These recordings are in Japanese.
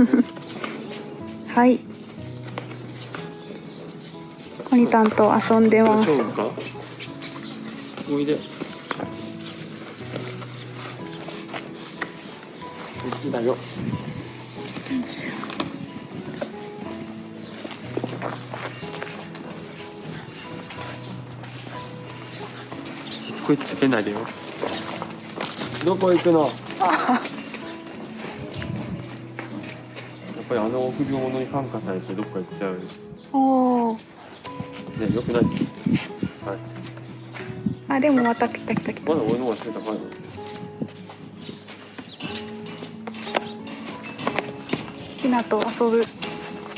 はい。コニタンと遊んでます。おいで。こっちだよ。しつこいつけないでよ。どこ行くの？やっぱりあの臆病者に感化されてどっか行っちゃう。おおねよくないはい。あでもまた来た来た来た。まだ俺の方が背高いのひなと遊ぶ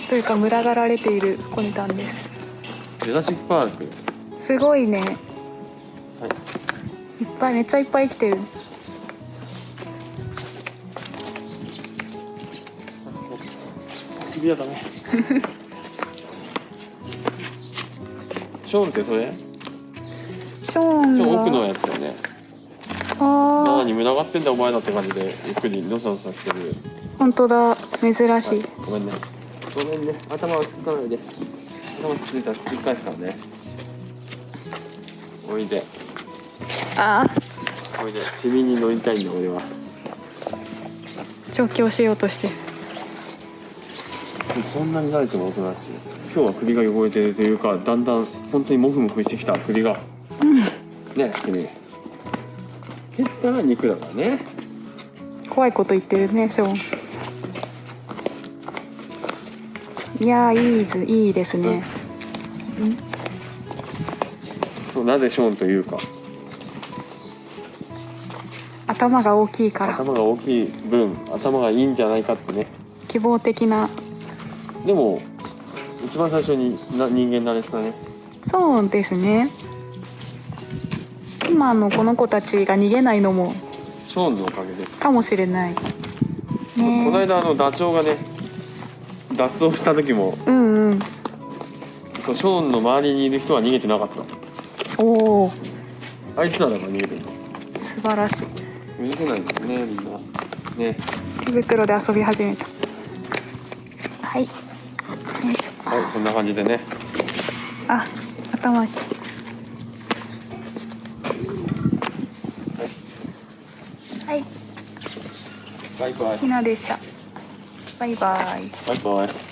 というか群がられているコニタンです。ジュラシックパーク。すごいね。はい。いっぱいめっちゃいっぱい来てるシビアだね。ショーンってそれ？ショーンちょ奥のはやつだよね。あ何群がってんだお前らって感じでゆっくりのさのさしてる。ー本当だ。珍しい、はいごめんね。ごめんね。頭をつかないで。頭ついたら突き返すからね。おいで。あおいで。セミに乗りたいんだ俺は。ー調教しようとしてるこんなに慣れてもおとなしい今日は首が汚れてるというかだんだん本当にモフモフしてきた首が。ね君。蹴ったら肉だからね。怖いこと言ってるねショーン。いやーいいずいいですね、そうなぜショーンというか。頭が大きいから。頭が大きい分頭がいいんじゃないかってね。希望的なでも一番最初にな人間慣れしたね。そうですね。今のこの子たちが逃げないのもショーンのおかげで。す、かもしれない。このね間あのダチョウがね脱走した時もうんうん。そうショーンの周りにいる人は逃げてなかったおおあいつらだから逃げてるの。素晴らしい。許せないんですねみんな。ね。手袋で遊び始めた。はいはいそんな感じでね。あ頭はい。バイバイ。ひなでした。バイバイ。バイバイ